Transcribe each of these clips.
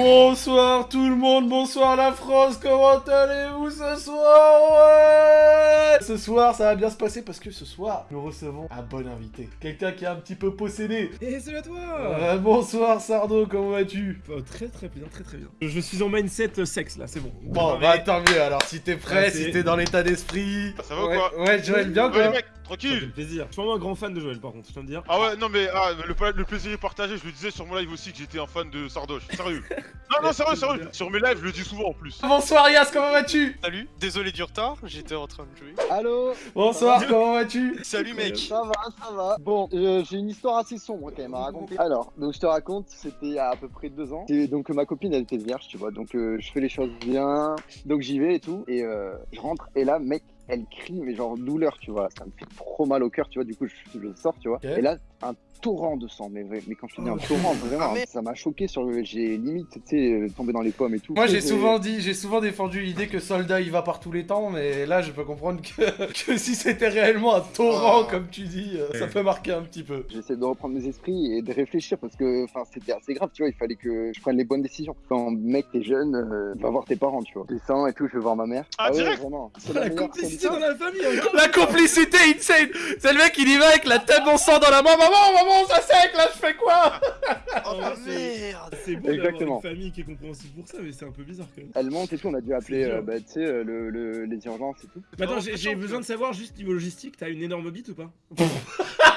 Bonsoir tout le monde, bonsoir la France, comment allez-vous ce soir Ouais Ce soir, ça va bien se passer parce que ce soir, nous recevons un bon invité. Quelqu'un qui est un petit peu possédé. Et salut à toi Euh, bonsoir Sardo, comment vas-tu Oh, Très très bien, très très bien. Je suis en mindset euh, sexe là, c'est bon. Bon, bah tant mieux alors, si t'es prêt, Ah, si c'est- t'es dans l'état d'esprit... Ah, ça va ou ouais, quoi Ouais, Joël, bien Ouais, quoi mecs, Ça fait tranquille plaisir. Je suis vraiment un grand fan de Joël par contre, je tiens de dire. Ah ouais, non mais ah, le, pla- le plaisir est partagé, je le disais sur mon live aussi que j'étais un fan de Sardoche, sérieux. Non, non, sérieux, sérieux, sur mes lives je le dis souvent en plus. Bonsoir Yas, comment vas-tu? Salut, désolé du retard, j'étais en train de jouer. Allô? Bonsoir, comment vas-tu? Salut mec Ça va, ça va. Bon, euh, j'ai une histoire assez sombre quand même à raconter. Alors, donc je te raconte, c'était il y a à peu près deux ans. Et donc ma copine, elle était vierge, tu vois. Donc euh, je fais les choses bien. Donc j'y vais et tout. Et euh, je rentre. Et là, mec, elle crie, mais genre douleur, tu vois. Ça me fait trop mal au cœur, tu vois. Du coup, je, je sors, tu vois. Et là, un torrent de sang. Mais, vrai- mais quand je te dis un torrent, vraiment, Ah, mais- ça m'a choqué sur le. J'ai limite, tu sais, euh, tombé dans les pommes et tout. Moi j'ai souvent dit, j'ai souvent défendu l'idée que Soldat il va par tous les temps, mais là je peux comprendre que, que si c'était réellement un torrent Ah. comme tu dis, euh, ça peut marquer un petit peu. J'essaie de reprendre mes esprits et de réfléchir parce que enfin c'était assez grave, tu vois, il fallait que je prenne les bonnes décisions. Quand mec t'es jeune, euh, va voir tes parents, tu vois. Je descends et tout, je vais voir ma mère. Ah, ouais, direct vraiment. C'est La meilleure complicité solution. dans la famille hein. La complicité insane C'est le mec il y va avec la tête en sang dans la main, maman, maman, ça sec là, je fais quoi? Oh c'est- merde C'est beau d'avoir Exactement. une famille qui est compréhensive pour ça, mais c'est un peu bizarre quand même. Elle monte et tout, on a dû appeler euh, bah, tu sais, euh, le, le- les urgences et tout. Mais attends, Non, j'ai besoin de savoir juste niveau logistique, t'as une énorme bite ou pas?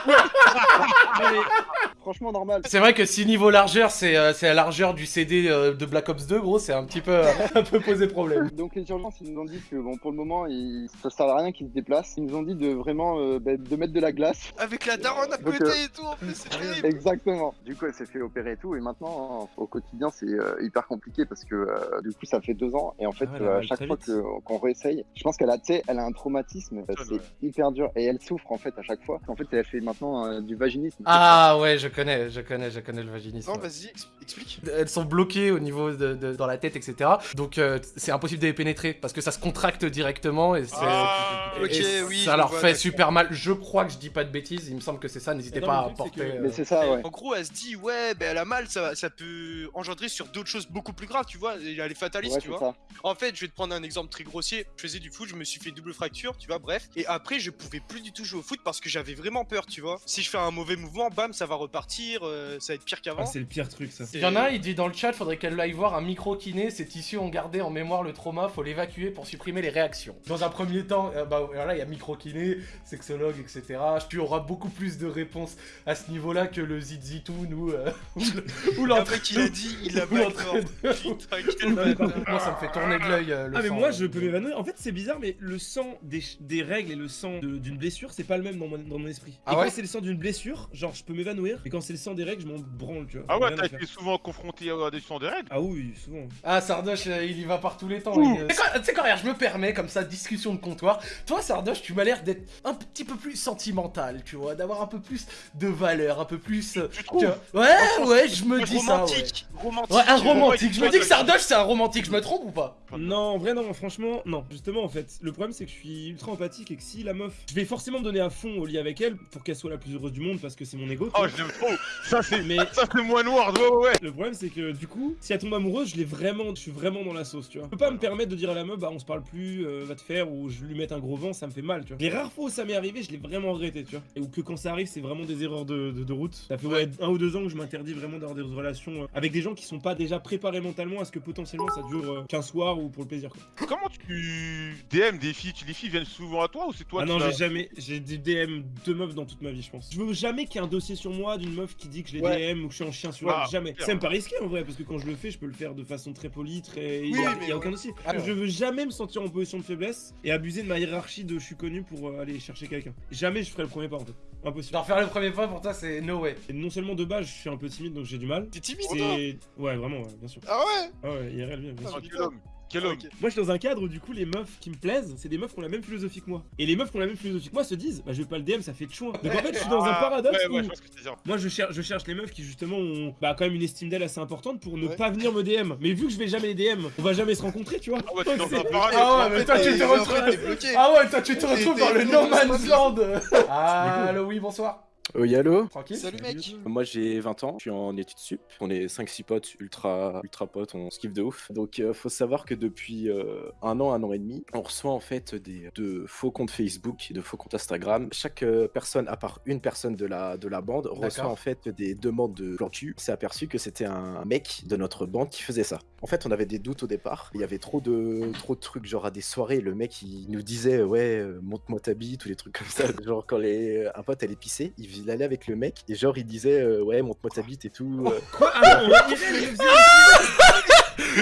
Franchement normal. C'est vrai que si niveau largeur c'est euh, c'est la largeur du CD euh, de Black Ops 2 gros, c'est un petit peu euh, un peu posé problème. Donc les urgences ils nous ont dit que bon pour le moment ils... ça sert à rien qu'ils se déplacent. Ils nous ont dit de vraiment euh, bah, de mettre de la glace. Avec la daronne à Donc, côté euh, et tout en plus, c'est terrible Exactement. Du coup, elle s'est fait opérer et tout, et maintenant, hein, au quotidien, c'est euh, hyper compliqué parce que euh, du coup, ça fait deux ans, et en fait, Ah ouais, euh, à chaque fois qu'on réessaye, je pense qu'elle a, tu sais, elle a un traumatisme, euh, c'est ouais. hyper dur, et elle souffre en fait à chaque fois. En fait, elle fait maintenant euh, du vaginisme. Ah ouais, je connais, je connais, je connais le vaginisme. Non, vas-y, ex- explique. Elles sont bloquées au niveau de, de- dans la tête, etc. Donc euh, c'est impossible de les pénétrer parce que ça se contracte directement et c'est. Ah, et oui, ça leur vois, fait super mal. Je crois que je dis pas de bêtises, il me semble que c'est ça. N'hésitez pas mais à porter. que- euh, Mais c'est ça, ouais. En gros, elle se dit, ouais, ben elle a mal, ça, ça peut engendrer sur d'autres choses beaucoup plus graves, tu vois. et Elle est fataliste, Ouais, tu vois. ça. En fait, je vais te prendre un exemple très grossier. Je faisais du foot, je me suis fait double fracture, tu vois, bref. Et après, je pouvais plus du tout jouer au foot parce que j'avais vraiment peur, tu vois. Si je fais un mauvais mouvement, bam, ça va repartir, euh, ça va être pire qu'avant. Ah, c'est le pire truc ça. Il y en a un, il dit dans le chat, faudrait qu'elle aille voir un micro-kiné. Ces tissus ont gardé en mémoire le trauma, faut l'évacuer pour supprimer les réactions. Dans un premier temps, euh, bah voilà, il y a micro-kiné, sexologue, etc. Tu auras beaucoup plus de réponses à ce niveau-là que le zizitoun ou, euh, ou le- ou Le l'entraîneur. il a dit, il a l'entraîneur. Putain, quel Moi, ça me fait tourner de l'œil. euh, le Ah mais sang, moi euh. je peux m'évanouir. En fait c'est bizarre mais le sang des, règles et le sang d'une blessure c'est pas le même dans mon, dans mon esprit. Ah et ouais c'est le sang d'une blessure, genre je peux m'évanouir. Et quand c'est le sang des règles, je m'en branle tu vois. Ah ouais, t'as été souvent confronté à des sangs des règles Ah oui, souvent. Ah, Sardoche, euh, il y va par tous les temps. Tu sais quoi- regarde, je me permets, comme ça, discussion de comptoir. Toi, Sardoche, tu m'as l'air d'être un petit peu plus sentimental, tu vois, d'avoir un peu plus de valeur, un peu plus. euh, Tu vois. Ouais, ouais, je me dis ça. Romantique, romantique. Ouais, un romantique. Je me dis que Sardoche, c'est un romantique, je me trompe ou pas? Non, en vrai non, franchement non. Justement en fait, le problème c'est que je suis ultra empathique et que si la meuf, je vais forcément me donner à fond au lit avec elle pour qu'elle soit la plus heureuse du monde parce que c'est mon ego. Oh, je l'aime trop Ça c'est... Mais Ça c'est moins noir, ouais, ouais, ouais Le problème c'est que du coup, si elle tombe amoureuse, je l'ai vraiment, je suis vraiment dans la sauce, tu vois. Je peux pas me permettre de dire à la meuf, bah on se parle plus, euh, va te faire, ou je lui mette un gros vent, ça me fait mal, tu vois. Les rares fois où ça m'est arrivé, je l'ai vraiment regretté, tu vois. Et ou que quand ça arrive, c'est vraiment des erreurs de, de- de route. Ça fait ouais, un ou deux ans que je m'interdis vraiment d'avoir des relations euh, avec des gens qui sont pas déjà préparés mentalement à ce que potentiellement ça dure euh, qu'un soir ou pour le plaisir, quoi. Comment tu DM des filles? Tu- Les filles viennent souvent à toi ou c'est toi ah non, j'ai jamais, j'ai des DM deux meufs dans toute ma vie, je pense. Je veux jamais qu'il y ait un dossier sur moi d'une meuf qui dit que je les Ouais. DM ou que je suis en chien sur Ah, elle, jamais. C'est même pas risqué en vrai, parce que quand je le fais, je peux le faire de façon très polie, très. Il Oui, y a, mais y a ouais. aucun dossier. Ah. Je veux jamais me sentir en position de faiblesse et abuser de ma hiérarchie de je suis connu pour euh, aller chercher quelqu'un. Jamais je ferai le premier pas en fait. Impossible. Genre, faire le premier pas pour toi, c'est no way. Et non seulement de base, je suis un peu timide donc j'ai du mal. T'es timide, Ouais, vraiment, ouais, bien sûr. Ah ouais? Ah ouais, IRL, bien, bien Ah, sûr. Quel homme. Moi, je suis dans un cadre où, du coup, les meufs qui me plaisent, c'est des meufs qui ont la même philosophie que moi. Et les meufs qui ont la même philosophie que moi se disent, bah, je vais pas le DM, ça fait de chouin. Donc en fait, je suis dans un Ah, paradoxe Ouais, ouais, où je vois ce que tu veux dire. moi, je cherche, je cherche les meufs qui, justement, ont bah, quand même une estime d'elles assez importante pour ne Ouais. pas venir me DM. Mais vu que je vais jamais les DM, on va jamais se rencontrer, tu vois. Ah ouais, dans un paradoxe. Ah ouais, mais toi, tu te retrouves. Ah ouais, toi, tu te retrouves dans le No Man's Land. Ah, oui, bonsoir. Oui, allô Tranquille Salut mec Moi j'ai 20 ans, je suis en études sup. On est 5-6 potes, ultra, ultra potes, on se kiffe de ouf. Donc euh, faut savoir que depuis euh, un an, un an et demi, on reçoit en fait des, de faux comptes Facebook et de faux comptes Instagram. Chaque euh, personne, à part une personne de la, de la bande, reçoit en fait des demandes de plan cul. On s'est aperçu que c'était un mec de notre bande qui faisait ça. En fait, on avait des doutes au départ. Il y avait trop de, trop de trucs, genre à des soirées, le mec il nous disait ouais, euh, montre-moi ta bite ou des trucs comme ça. genre quand les, un pote allait pisser, il, il allait avec le mec et genre il disait euh, ouais, montre-moi ta bite et tout. euh. Quoi? Ah non, on dirait,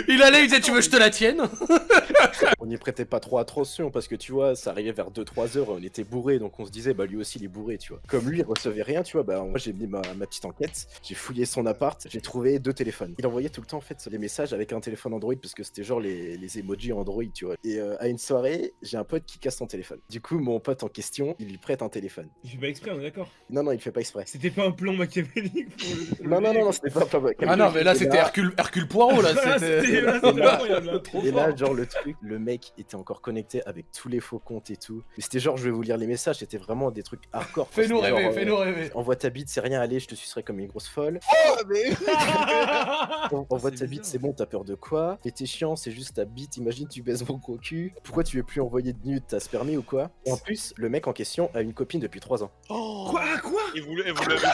il allait, il disait Tu veux que je te la tienne On n'y prêtait pas trop attention parce que tu vois, ça arrivait vers 2-3 heures, on était bourré donc on se disait bah lui aussi il est bourré, tu vois. Comme lui il recevait rien, tu vois, bah moi j'ai mis ma, ma petite enquête, j'ai fouillé son appart, j'ai trouvé deux téléphones. Il envoyait tout le temps en fait les messages avec un téléphone Android parce que c'était genre les, les emojis Android, tu vois. Et euh, à une soirée, j'ai un pote qui casse son téléphone. Du coup, mon pote en question, il lui prête un téléphone. Il fait pas exprès, on est d'accord? Non, non, il fait pas exprès. C'était pas un plan machiavélique pour le- Non, non, non, non, c'était pas pas Ah non, mais là c'était Hercule, Hercule Poirot là. Là, c'était Hein, Et là, fort. genre, le truc, le mec était encore connecté avec tous les faux comptes et tout. Mais c'était genre, je vais vous lire les messages, c'était vraiment des trucs hardcore. Fais-nous rêver, fais-nous euh, rêver. Envoie ta bite, c'est rien, allez, je te sucerai comme une grosse folle. Ah, mais... En- Envoie ta bite, c'est bon, t'as peur de quoi? T'es chiant, c'est juste ta bite, imagine tu baisses mon gros cul. Pourquoi tu veux plus envoyer de nudes, t'as spermé ou quoi? En plus, le mec en question a une copine depuis 3 ans. Oh. Quoi Quoi? Et vous, et vous l'avez.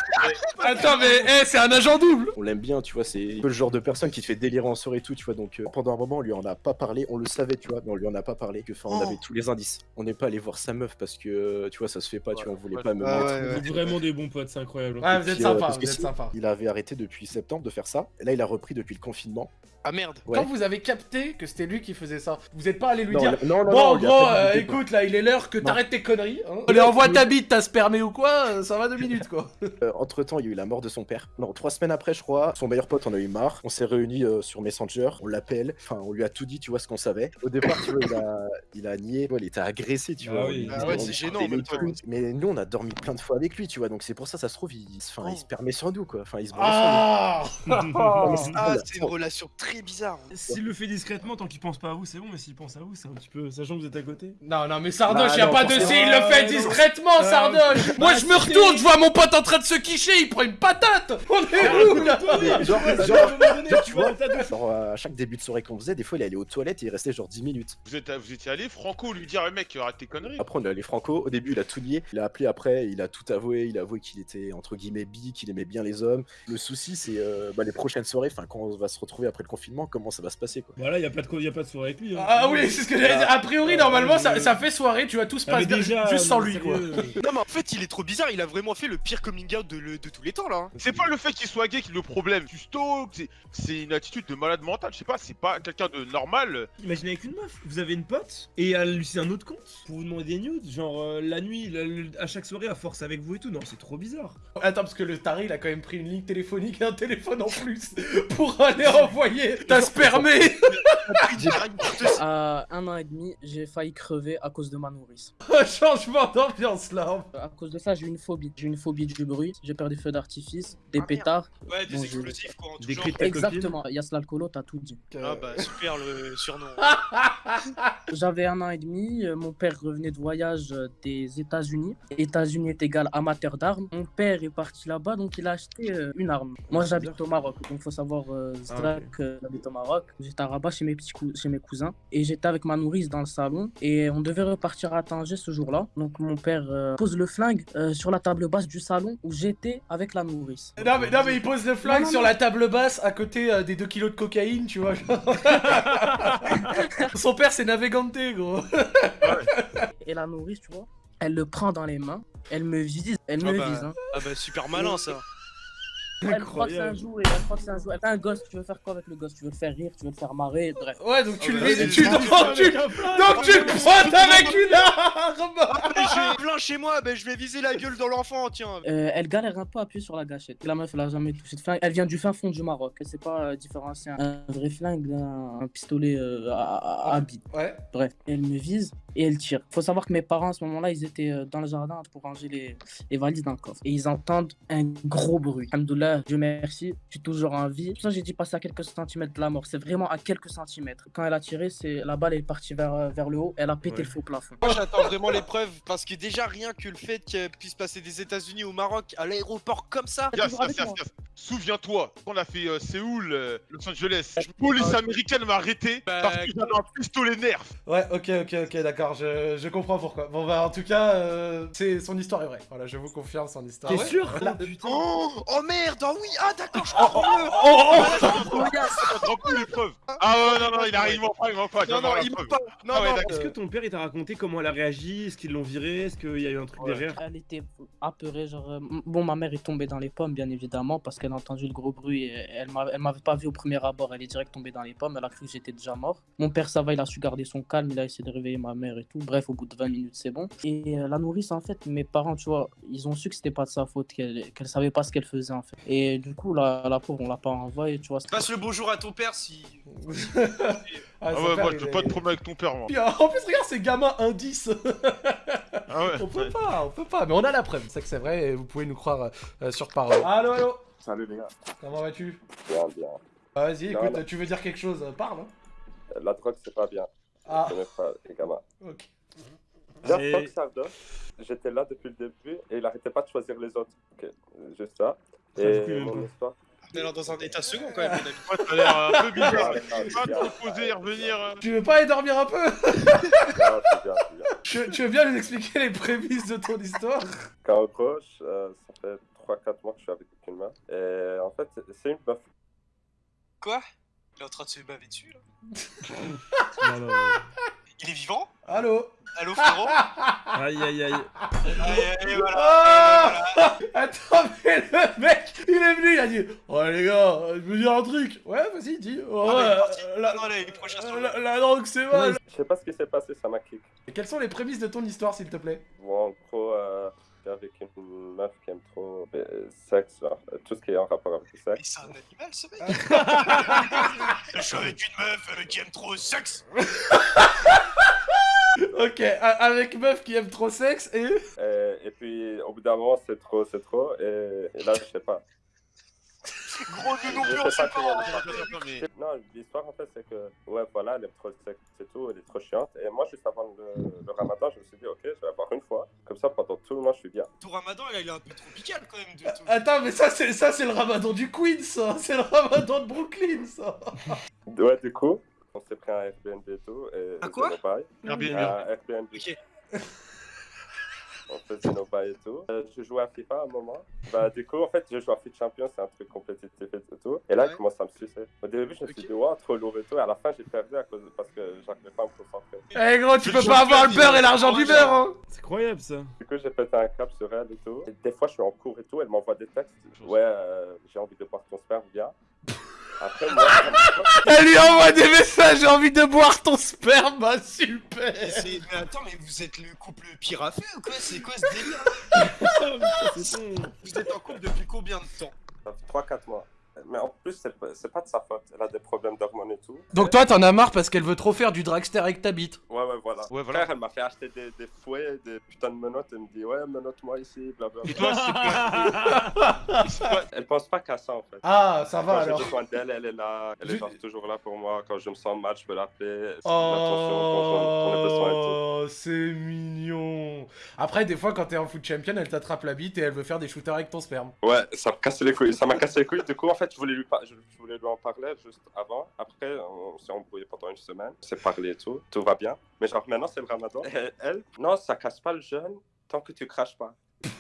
Attends, mais eh, c'est un agent double On l'aime bien, tu vois, c'est un peu le genre de personne qui te fait délirer en soirée tout, tu vois. Donc euh, pendant un moment, on lui en a pas parlé, on le savait, tu vois, mais on lui en a pas parlé. Que, enfin, on Oh. avait tous les indices. On n'est pas allé voir sa meuf parce que, tu vois, ça se fait pas, tu vois, on voulait Ouais. pas me Ah mettre. ouais, Vous ouais. êtes vraiment des bons potes, c'est incroyable. Ouais, vous êtes Puis, euh, sympa, parce vous que êtes si- sympa. Il avait arrêté depuis septembre de faire ça. Et là, il a repris depuis le confinement. Ah merde Ouais. Quand vous avez capté que c'était lui qui faisait ça, vous êtes pas allé lui non, dire non, non, Bon, gros, euh, écoute, là, il est l'heure que t'arrêtes tes conneries. Hein. Allez, envoie oui. ta bite, t'as spermé ou quoi euh, Ça va deux minutes, quoi. entre temps, il y a eu la mort de son père. Non, trois semaines après, je crois, son meilleur pote en a eu marre. On s'est réunis euh, sur Messenger, on l'appelle. Enfin, on lui a tout dit, tu vois, ce qu'on savait. Au départ, tu vois, il a, il a nié. Ouais, il était agressé, tu Ah vois. oui. On- Ah ouais, on- c'est on- gênant, on- en même on- temps. Mais nous, on a dormi plein de fois avec lui, tu vois. Donc c'est pour ça, ça se trouve, il, enfin, il se permet sur nous, quoi. Enfin, il se Ah Ah, c'est une relation très bizarre S'il le fait discrètement, tant qu'il pense pas à vous, c'est bon, mais s'il pense à vous, c'est un petit peu. Sachant que vous êtes à côté. Non, non, mais Sardoche, Bah, y a non, pas de forcément. si, il le fait discrètement, Sardoche Moi, bah, je me retourne, je vois mon pote en train de se quicher, il prend une patate On est où, là genre, à tu vois, genre, chaque début de soirée qu'on faisait, des fois, il allait aux toilettes et il restait genre 10 minutes. Vous, êtes, vous étiez allé, Franco lui dire, mec, arrête tes conneries. Après, on est allé franco. Au début, il a tout nié. Il a appelé après, il a tout avoué. Il a avoué qu'il était entre guillemets bi, qu'il aimait bien les hommes. Le souci, c'est euh, bah, les prochaines soirées, enfin, quand on va se retrouver après le confinement, comment ça va se passer, quoi. Voilà, y a pas de, y a pas de soirée avec lui. hein. Ah oui, c'est ce que j'allais dire. A priori, Ah, normalement, ouais, ça, ça fait soirée, tu vois, tout se Ah, passe déjà, juste sans lui, quoi. Non mais en fait il est trop bizarre, il a vraiment fait le pire coming out de, le- de tous les temps là hein. C'est pas le fait qu'il soit gay qui est le problème. Tu stalks, c'est- c'est une attitude de malade mental. Je sais pas, c'est pas quelqu'un de normal. Imaginez avec une meuf, vous avez une pote et elle lui c'est un autre compte pour vous demander des nudes, genre euh, la nuit, le- le- à chaque soirée à force avec vous et tout. Non, c'est trop bizarre. Attends, parce que le taré, il a quand même pris une ligne téléphonique et un téléphone en plus pour aller envoyer ta spermé À un an et demi, j'ai failli crever à cause de ma nourrice. Changement d'ambiance, là À cause de ça, j'ai une phobie. J'ai une phobie du bruit. J'ai peur des feux d'artifice, des merde. pétards. Ouais des Bon, explosifs quoi en tout Des genre. Exactement. Yas l'alcoolo, t'as tout dit. Ah bah super le surnom. J'avais un an et demi. euh, Mon père revenait de voyage euh, des États-Unis. États-Unis est égal amateur d'armes. Mon père est parti là-bas, donc il a acheté euh, une arme. Moi, j'habite au Maroc, donc faut savoir, euh, Zdrak, euh, j'habite au Maroc. J'étais à Rabat chez mes petits cou- chez mes cousins et j'étais avec ma nourrice dans le salon et on devait repartir à Tanger ce jour-là. Donc mon père euh, pose le flingue euh, sur la table basse du salon où j'étais avec la nourrice. Non mais, non mais il pose le flingue Non, non, sur la table basse à côté euh, des 2 kilos de cocaïne, tu vois. Son père c'est Navegante, gros. Et la nourrice, tu vois, elle le prend dans les mains, elle me vise, elle Ah me bah. vise. Hein. Ah bah super malin ça. Elle croit que c'est un jouet, elle croit que c'est un jouet. Elle a un gosse, tu veux faire quoi avec le gosse? Tu veux le faire rire, tu veux le faire marrer, bref. Ouais donc tu Oh, le bah, vis- c'est tu le donc flingue tu donc tu le pointes avec une arme. Mais j'ai plein chez moi, bah je vais viser la gueule dans l'enfant tiens. Euh, elle galère un peu à appuyer sur la gâchette. La meuf, elle a jamais touché de flingue. Elle vient du fin fond du Maroc. Elle sait pas euh, différencier un vrai flingue d'un un pistolet euh, à, à, à bille. Ouais. Bref, elle me vise. Et elle tire. Faut savoir que mes parents à ce moment-là, ils étaient euh, dans le jardin pour ranger les, les valises dans le coffre. Et ils entendent un gros bruit. Alhamdoulilah, Dieu merci, je suis toujours en vie. Ça que j'ai dit passer à quelques centimètres de la mort. C'est vraiment à quelques centimètres. Quand elle a tiré, c'est la balle est partie vers, euh, vers le haut. Elle a pété Ouais. le faux plafond. Moi j'attends vraiment l'épreuve parce que déjà rien que le fait qu'elle puisse passer des États-Unis au Maroc à l'aéroport comme ça. Yes, yes, yes. Souviens-toi, quand on a fait euh, Séoul, euh, Los Angeles, la police américaine m'a arrêté Bah, parce que j'avais un pistolet nerf. Ouais, ok, ok, ok, d'accord, je, je comprends pourquoi. Bon, bah, en tout cas, euh, c'est son histoire est vraie. Voilà, je vous confirme son histoire. T'es Ouais. sûr Voilà. Oh, putain. Oh, oh merde, oh oui, ah d'accord, je comprends mieux. Ça te rend plus l'épreuve. Ah ouais, non, non, il arrive, il m'en pas, il m'en pas. Non, non, il ment pas. Non, Ah non. d'accord. Est-ce que ton père il t'a raconté comment elle a réagi? Est-ce qu'ils l'ont viré? Est-ce qu'il y a eu un truc Ouais. derrière? Elle était apeurée, genre. euh, Bon, ma mère est tombée dans les pommes, bien évidemment, parce qu'elle a entendu le gros bruit. Et elle m'avait pas vu au premier abord, elle est direct tombée dans les pommes. Elle a cru que j'étais déjà mort. Mon père, ça va, il a su garder son calme, il a essayé de réveiller ma mère et tout. Bref, au bout de 20 minutes, c'est bon. Et euh, la nourrice, en fait, mes parents, tu vois, ils ont su que c'était pas de sa faute, qu'elle qu'elle savait pas ce qu'elle faisait, en fait. Et du coup, la, la pauvre, on l'a pas envoyée, tu vois. Passe le bonjour à ton père si. Ah, Ah ouais, moi je pas de problème avec ton père, moi. Euh, en plus, regarde ces gamins indices. Ah ouais. on peut pas, on peut pas, mais on a la preuve. C'est que c'est vrai et vous pouvez nous croire euh, sur parole. Allo, allo, Salut les gars. comment vas-tu? Bien, bien. Ah, Vas-y, écoute, non. tu veux dire quelque chose Parle. hein. La drogue, c'est pas bien. Ah, Je connais pas les gamins. ok. Bien, Et- j'étais là depuis le début et il arrêtait pas de choisir les autres. Ok, juste ça. Et même mon histoire. On est alors dans un état second quand même, mon ami. Ouais, t'as l'air un peu bizarre. Ah, Tu vas te reposer et revenir. euh. Tu veux pas aller dormir un peu Non, c'est bien, c'est bien. tu, tu veux bien nous expliquer les prémices de ton histoire? Quand on gauche, euh, ça fait 3-4 mois que je suis avec une meuf. Et en fait, c'est une meuf. Quoi? Il est en train de se baver dessus là? Non, non, non. Il est vivant? Allo Allô frérot? Aïe aïe aïe. Et, et voilà. Ah Attends, mais le mec, il est venu, il a dit Ouais, les gars, je veux dire un truc. Ouais, vas-y, dis. Ouais, Ah, mais il est parti. euh, la, non, là, il est prochain sur le- la, la drogue, c'est mal. Je sais pas ce qui s'est passé, ça m'a kick. Et Quelles sont les prémices de ton histoire, s'il te plaît? Bon, en gros, euh, avec une meuf qui aime trop le sexe, genre, euh, tout ce qui est en rapport avec le Mais sexe. c'est un animal ce mec Je suis avec une meuf euh, qui aime trop le sexe Ok, avec meuf qui aime trop sexe et? Et, et puis, au bout d'un moment, c'est trop, c'est trop. Et, et là, je sais pas. Gros de non plus sais on sait pas Non, l'histoire, en fait, c'est que, ouais, voilà, elle aime trop c'est tout, elle est trop chiante. Et moi, juste avant le, le ramadan, je me suis dit, ok, je vais avoir une fois. Comme ça, pendant tout le mois, je suis bien. Ton ramadan là, il est un peu tropical quand même de tout. Attends, mais ça, c'est ça, c'est le ramadan du Queens, ça C'est le ramadan de Brooklyn, ça Ouais, du coup, on s'est pris un Airbnb et tout. Et Un quoi. Airbnb. Un Airbnb. Ok. On faisait nos bails et tout. Euh, je jouais à FIFA à un moment. Bah, du coup, en fait, je joue à Fit Champion, c'est un truc compétitif et tout. Et là, Ouais. il commence à me sucer. Au début, je me suis dit, ouais, trop lourd et tout. Et à la fin, j'ai perdu à cause parce que j'arrivais pas à me concentrer. Eh gros, tu peux pas avoir le beurre et l'argent du beurre, hein C'est incroyable ça. Du coup, j'ai pété un cap sur elle et tout. Et des fois, je suis en cours et tout, elle m'envoie des textes. Ouais, euh, j'ai envie de boire ton sperme, viens. Après, moi, Elle lui envoie des messages, j'ai envie de boire ton sperme, bah super C'est- Mais attends, mais vous êtes le couple pire à faire ou quoi? C'est quoi ce délire? Vous êtes en couple depuis combien de temps? Ça fait 3-4 mois. Mais en plus, c'est pas, de sa faute. Elle a des problèmes d'hormones et tout. Donc toi, t'en as marre parce qu'elle veut trop faire du dragster avec ta bite. Ouais, ouais, voilà. Ouais, voilà. Frère, elle m'a fait acheter des, des fouets, des putains de menottes. Elle me dit, ouais, menotte-moi ici, blablabla. Et toi, c'est quoi Elle pense pas qu'à ça, en fait. Ah, ça va Quand j'ai alors. besoin d'elle, elle est là. Elle Je- est genre toujours là pour moi. Quand je me sens mal, je peux l'appeler. Oh, c'est mignon. Après, des fois, quand t'es en foot champion, elle t'attrape la bite et elle veut faire des shooters avec ton sperme. Ouais, ça me casse les couilles. Ça m'a cassé les couilles. Du coup, en fait, je voulais lui, par- je, je voulais lui en parler juste avant. Après, on s'est embrouillé pendant une semaine. On s'est parlé et tout. Tout va bien. Mais genre, maintenant, c'est le ramadan. Et elle, non, ça casse pas le jeûne tant que tu craches pas.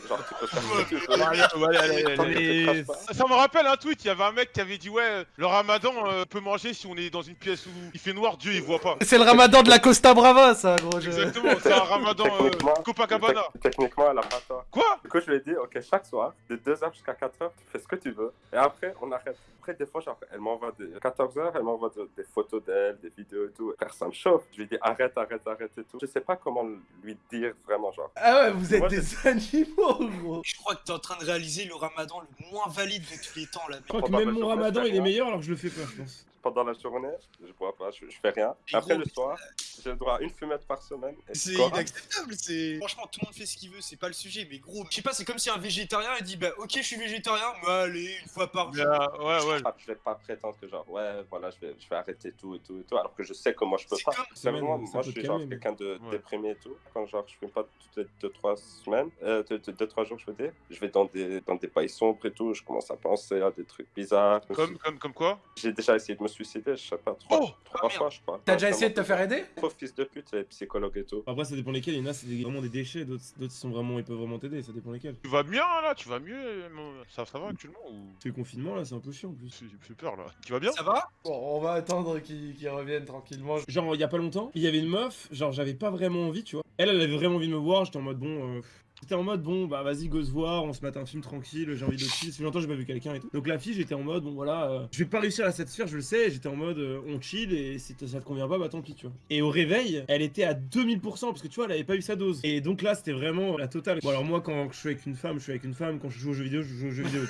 Genre, tu peux faire ce que tu veux. Allez, allez, allez, allez, Tant allez. que tu Mais- craches pas. Ça me rappelle un tweet, il y avait un mec qui avait dit ouais, le ramadan euh, peut manger si on est dans une pièce où il fait noir, Dieu il voit pas. C'est le ramadan de la Costa Brava, ça, gros. je- Exactement, c'est un ramadan euh, Copacabana. tec- techniquement, elle a pas tort. Quoi? Du coup, je lui ai dit, ok, chaque soir, de 2h jusqu'à 4h, tu fais ce que tu veux. Et après, on arrête. Après, des fois, genre, elle m'envoie des 14h, elle m'envoie de- des photos d'elle, des vidéos et tout. Frère, ça me chauffe. Je lui dis, arrête, arrête, arrête et tout. Je sais pas comment lui dire vraiment, genre. Ah ouais, vous êtes Moi, des animaux, gros. Je crois que t'es en train de réaliser le ramadan le moins valide de tous les temps là. Je crois que Probable, même je mon ramadan il est moi- meilleur alors que je le fais pas, je pense. Pendant la journée, je bois pas, je, je fais rien. Après gros, le soir, j'ai le droit à une fumette par semaine. C'est inacceptable, c'est. Franchement, tout le monde fait ce qu'il veut, c'est pas le sujet, mais gros, je sais pas, c'est comme si un végétarien il dit bah ok, je suis végétarien, mais allez, une fois par Mais, jour. euh, ouais, ouais. Ah, Je vais pas prétendre que genre ouais voilà je vais, je vais arrêter tout et tout et tout alors que je sais que moi je peux pas. comme- moi je suis genre quelqu'un de Ouais. déprimé et tout. Quand genre je fume pas toutes les 2-3 semaines, euh, 2-3 jours je veux dire, je vais dans des dans des bails sombres et tout, je commence à penser à des trucs bizarres. Comme, comme, comme quoi? J'ai déjà essayé de me suicider, je sais pas, trois, Oh trois Ah, merde. fois je crois. T'as déjà essayé de te faire aider? Trop fils de pute, les psychologues et tout. Après, ça dépend lesquels. Il y en a, c'est vraiment des déchets. D'autres, sont vraiment, ils peuvent vraiment t'aider. Ça dépend lesquels. Tu vas bien là? Tu vas mieux ça, ça va actuellement ou? C'est le confinement là, c'est un peu chiant en plus. J'ai j'ai peur là. Tu vas bien? Ça va? Bon, on va attendre qu'ils qu'ils reviennent tranquillement. Genre, il y a pas longtemps, il y avait une meuf, genre, j'avais pas vraiment envie, tu vois. Elle, elle avait vraiment envie de me voir. J'étais en mode, bon, euh, J'étais en mode, bon, bah vas-y, go se voir, on se mate un film tranquille, j'ai envie de chill. Ça fait longtemps que j'ai pas vu quelqu'un et tout. Donc la fille, j'étais en mode, bon voilà, euh, je vais pas réussir à la satisfaire, je le sais. J'étais en mode, euh, on chill et si ça te convient pas, bah tant pis, tu vois. Et au réveil, elle était à 2000% parce que tu vois, elle avait pas eu sa dose. Et donc là, c'était vraiment la totale. Bon, alors moi, quand je suis avec une femme, je suis avec une femme. Quand je joue aux jeux vidéo, je joue aux jeux vidéo.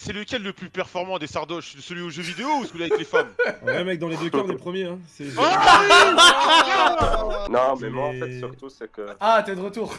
C'est lequel le plus performant des sardoches Celui aux jeux vidéo ou celui avec les femmes Ouais, mec, dans les deux cas, on est premier, hein. Non, mais moi en fait surtout c'est que. Ah, t'es de retour.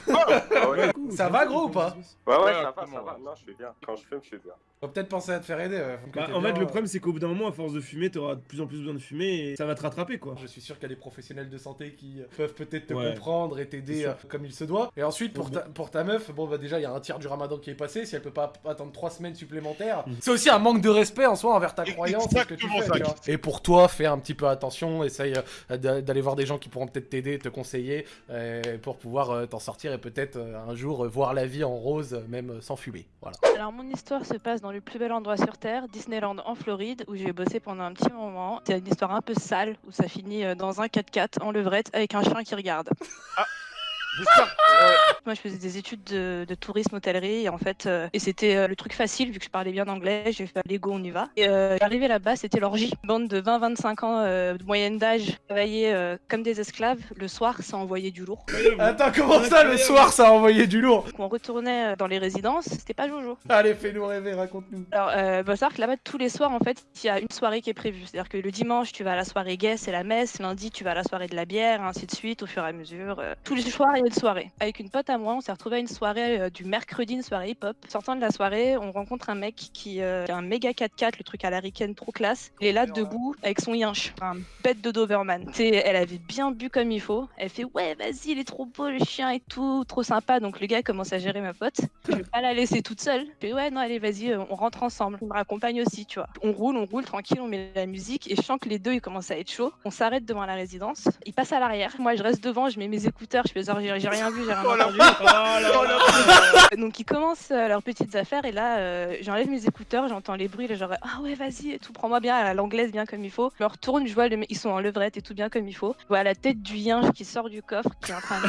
Ah ouais, Ça va, gros, ou pas? Ouais, ouais, Ouais, ça va, ça va. Non, je suis bien. Quand je fume, je suis bien. Faut peut-être penser à te faire aider. ouais. Faut que Bah, en bien, fait, le euh, problème, c'est qu'au bout d'un moment, à force de fumer, t'auras de plus en plus besoin de fumer et ça va te rattraper, quoi. Je suis sûr qu'il y a des professionnels de santé qui peuvent peut-être te Ouais. comprendre et t'aider euh, comme il se doit. Et ensuite, pour ta, pour ta meuf, bon, bah déjà, il y a un tiers du ramadan qui est passé. Si elle peut pas attendre trois semaines supplémentaires, Mhm. c'est aussi un manque de respect en soi envers ta croyance et ce que tu fais. ça, tu vois. Et pour toi, fais un petit peu attention. Essaye euh, d'a- d'aller voir des gens qui pourront peut-être t'aider, te conseiller euh, pour pouvoir t'en sortir et peut-être un jour voir la vie en rose, même sans fumer. Voilà. Alors mon histoire se passe dans le plus bel endroit sur Terre, Disneyland en Floride, où j'ai bossé pendant un petit moment. C'est une histoire un peu sale, où ça finit euh, dans un 4x4 en levrette avec un chien qui regarde. J'espère. Moi je faisais des études de, de tourisme hôtellerie et en fait, euh, et c'était euh, le truc facile vu que je parlais bien anglais, j'ai fait Lego, on y va. Et euh, arrivé là-bas, c'était l'orgie. Bande de 20-25 ans euh, de moyenne d'âge, travaillaient euh, comme des esclaves. Le soir, ça envoyait du lourd. Attends, comment ça, le soir, ça a envoyé du lourd? On retournait dans les résidences, c'était pas Jojo. Allez, fais-nous rêver, raconte-nous. Alors, euh, bah, savoir que là-bas, tous les soirs, en fait, il y a une soirée qui est prévue. C'est-à-dire que le dimanche, tu vas à la soirée gay, c'est la messe. Lundi, tu vas à la soirée de la bière, ainsi de suite, au fur et à mesure. Euh, tous les soirs, une soirée. Avec une pote à moi, on s'est retrouvé à une soirée euh, du mercredi, une soirée hip-hop. Sortant de la soirée, on rencontre un mec qui, euh, a un méga 4x4, le truc à l'américaine trop classe. Il est là debout avec son yinche, un bête de Doberman. Tu sais, elle avait bien bu comme il faut. Elle fait ouais, vas-y, il est trop beau le chien et tout, trop sympa. Donc le gars commence à gérer ma pote. Je vais pas la laisser toute seule. Je fais ouais, non, allez, vas-y, euh, on rentre ensemble. Il me raccompagne aussi, tu vois. On roule, on roule tranquille, on met la musique et je sens que les deux ils commencent à être chauds. On s'arrête devant la résidence. Il passe à l'arrière. Moi, je reste devant, je mets mes écouteurs, je fais genre j'ai rien vu, j'ai rien Oh entendu. Oh là Donc ils commencent euh, leurs petites affaires et là euh, j'enlève mes écouteurs, j'entends les bruits, là genre ah ouais vas-y et tout, prends-moi bien à l'anglaise bien comme il faut. Je me retourne, je vois ils sont en levrette et tout bien comme il faut. Je vois la tête du yinche qui sort du coffre qui est en train de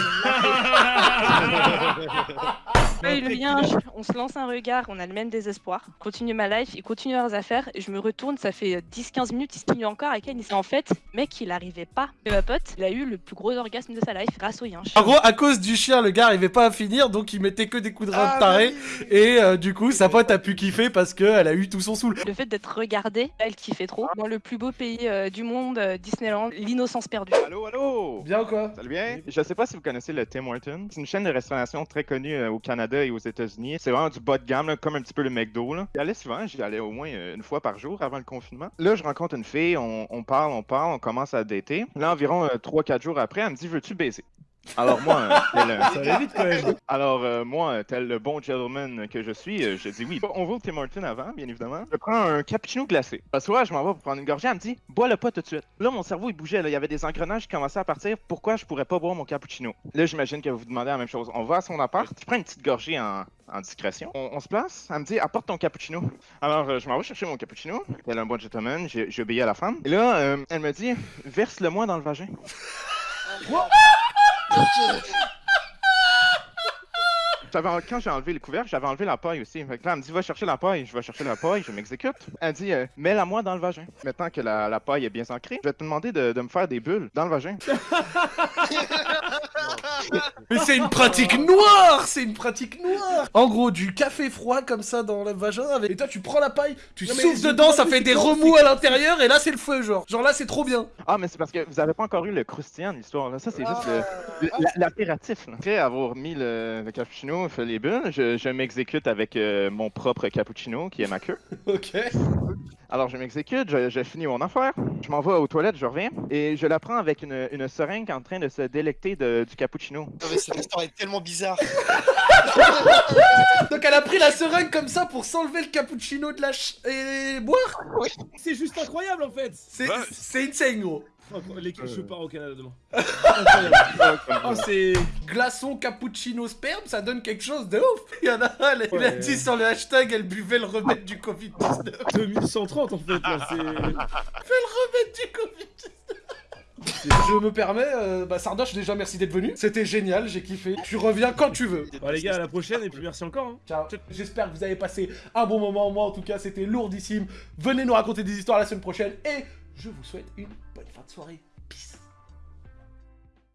Et le on se lance un regard, on a le même désespoir. Continue ma life, ils continuent leurs affaires et je me retourne, ça fait euh, 10-15 minutes, ils se continuent encore avec elle. En fait, mec, il arrivait pas. Et ma pote, il a eu le plus gros orgasme de sa life grâce au yinche. En gros, à cause du chien, le gars arrivait pas à finir, donc il mettait que des coups de rein de taré. Et euh, du coup, sa pote a pu kiffer parce qu'elle a eu tout son saoul. Le fait d'être regardée, elle kiffait trop. Dans le plus beau pays euh, du monde, euh, Disneyland, l'innocence perdue. Allô, allô? Bien ou quoi? Salut bien? Je sais pas si vous connaissez le Tim Hortons. C'est une chaîne de restauration très connue euh, au Canada et aux États-Unis. C'est vraiment du bas de gamme, comme un petit peu le McDo. J'y allais souvent, j'y allais au moins euh, une fois par jour avant le confinement. Là, je rencontre une fille, on, on parle, on parle, on commence à dater. Là, environ 3-4 jours après, elle me dit Veux-tu baiser alors moi, euh, tel, Ça allait vite quand même. alors euh, moi, euh, tel le bon gentleman que je suis, euh, je dis oui. On va au Tim Hortons avant, bien évidemment. Je prends un cappuccino glacé. Soir, je m'en vais pour prendre une gorgée. Elle me dit bois-le pas tout de suite. Là, mon cerveau il bougeait. Là. Il y avait des engrenages qui commençaient à partir. Pourquoi je pourrais pas boire mon cappuccino? Là, j'imagine que vous vous demandez la même chose. On va à son appart. Je prends une petite gorgée en, en discrétion. On, on se place. Elle me dit apporte ton cappuccino. Alors, euh, je m'en vais chercher mon cappuccino. Est un bon gentleman. J'ai obéi à la femme. Et là, euh, elle me dit verse-le moi dans le vagin. quand j'ai enlevé le couvercle, j'avais enlevé la paille aussi. Fait que là, elle me dit va chercher la paille. Je vais chercher la paille, je m'exécute. Elle dit euh, mets-la moi dans le vagin. Maintenant que la, la paille est bien ancrée, je vais te demander de, de me faire des bulles dans le vagin. Mais c'est une pratique noire C'est une pratique noire En gros, du café froid comme ça dans le vagin, avec... et toi tu prends la paille, tu Non, souffles dedans, ça fait des remous à l'intérieur, et là c'est le feu, genre. Genre là c'est trop bien. Ah, mais c'est parce que vous avez pas encore eu le croustillant de l'histoire. là. Ça, c'est juste le- le- la- l'impératif. là. Après avoir mis le, le cappuccino, fait les bulles, je, je m'exécute avec euh, mon propre cappuccino qui est ma queue. Ok. Alors, je m'exécute, je, je finis mon affaire, je m'en vais aux toilettes, je reviens, et je la prends avec une, une seringue en train de se délecter de- du cappuccino. Non, mais cette histoire est tellement bizarre. Donc elle a pris la seringue comme ça pour s'enlever le cappuccino de la ch... et boire? C'est juste incroyable en fait. C'est c'est insane gros Je Euh. pars au Canada demain. Oh, c'est. Glaçon cappuccino sperme, ça donne quelque chose de ouf Il y en a un, elle- il a dit sur le hashtag, elle buvait le remède du Covid-19 2130 en fait là, c'est. Fais le remède du Covid-19 Je me permets, euh, bah Sardoche déjà merci d'être venu, c'était génial, j'ai kiffé. Tu reviens quand tu veux. Bon les gars, à la prochaine et puis merci encore. Hein. Ciao. J'espère que vous avez passé un bon moment. Moi, en tout cas, c'était lourdissime. Venez nous raconter des histoires la semaine prochaine. Et je vous souhaite une bonne fin de soirée. Peace.